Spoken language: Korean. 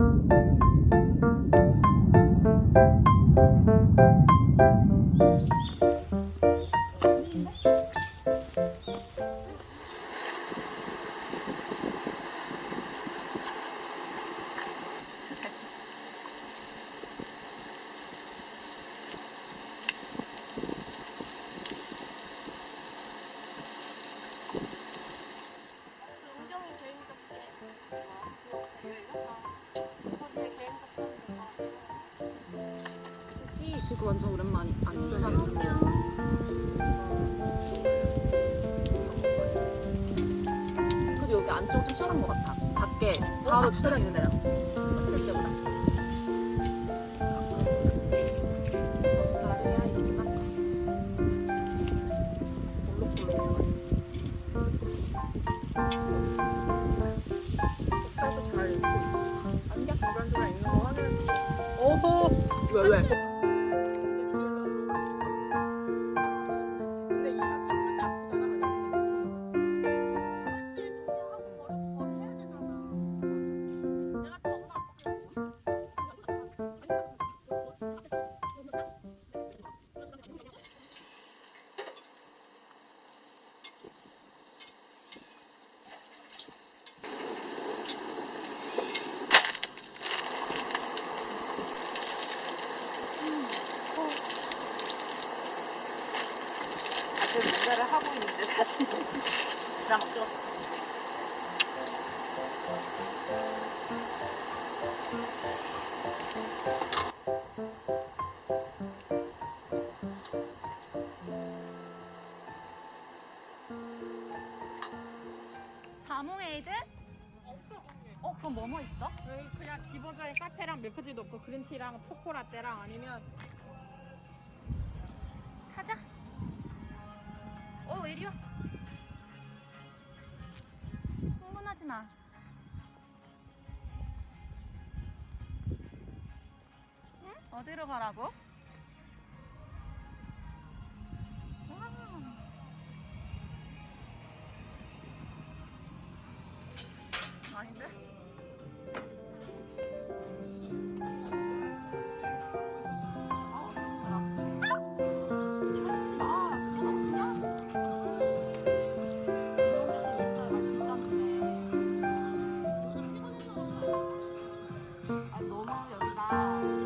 은경 이 그거 완전 오랜만이 아니야. 그래도 여기 안쪽 좀 시원한 것 같아. 밖에 바로 주차장 있는 데랑 했을 때보다. 쌀도 잘 안개 주간주간 있는 거 확인해. 어허 왜 왜? 다들 뭔가를 하고 있는데 사실 나막 찍었어. 자몽 에이드? 어 그럼 뭐뭐 있어? 여기 그냥 기본적인 카페랑 밀크티도 없고 그린티랑 초코라떼랑 아니면 왜 이리 와? 흥분하지 마. 응? 어디로 가라고? 와. 아닌데? Oh.